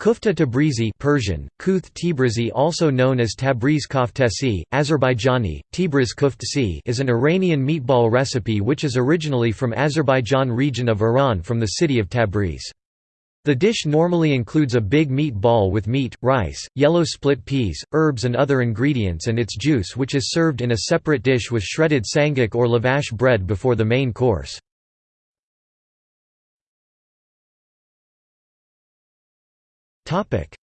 Kufta Tabrizi Persian, Kuth Tibrizi also known as Tabriz koftesi, Azerbaijani, Tibriz kuftesi is an Iranian meatball recipe which is originally from Azerbaijan region of Iran from the city of Tabriz. The dish normally includes a big meat ball with meat, rice, yellow split peas, herbs and other ingredients and its juice which is served in a separate dish with shredded sangak or lavash bread before the main course.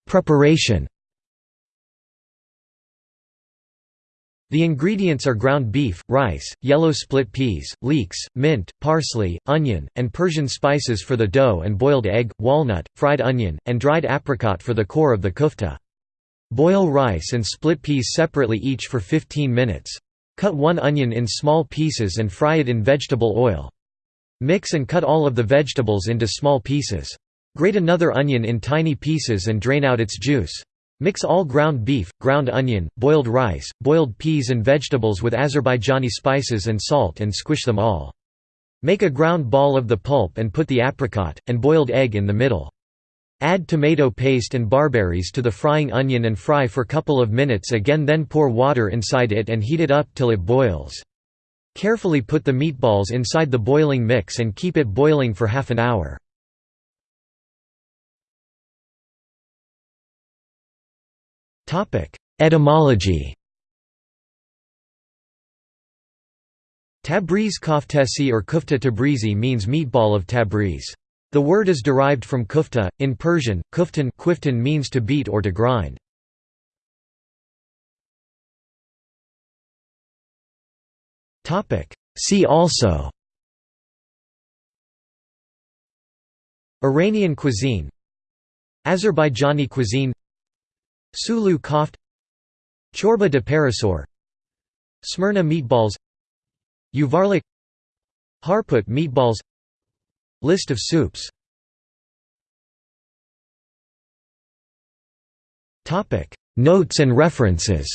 Preparation The ingredients are ground beef, rice, yellow split peas, leeks, mint, parsley, onion, and Persian spices for the dough and boiled egg, walnut, fried onion, and dried apricot for the core of the kufta. Boil rice and split peas separately each for 15 minutes. Cut one onion in small pieces and fry it in vegetable oil. Mix and cut all of the vegetables into small pieces. Grate another onion in tiny pieces and drain out its juice. Mix all ground beef, ground onion, boiled rice, boiled peas and vegetables with Azerbaijani spices and salt and squish them all. Make a ground ball of the pulp and put the apricot, and boiled egg in the middle. Add tomato paste and barberries to the frying onion and fry for couple of minutes again then pour water inside it and heat it up till it boils. Carefully put the meatballs inside the boiling mix and keep it boiling for half an hour. Etymology. Tabriz koftesi or kufta tabrizi means meatball of Tabriz. The word is derived from kufta, in Persian, kuftan, quiftan means to beat or to grind. See also. Iranian cuisine. Azerbaijani cuisine Sulu koft Chorba de Parasor Smyrna meatballs Yuvarlak Harput meatballs List of soups. Notes and references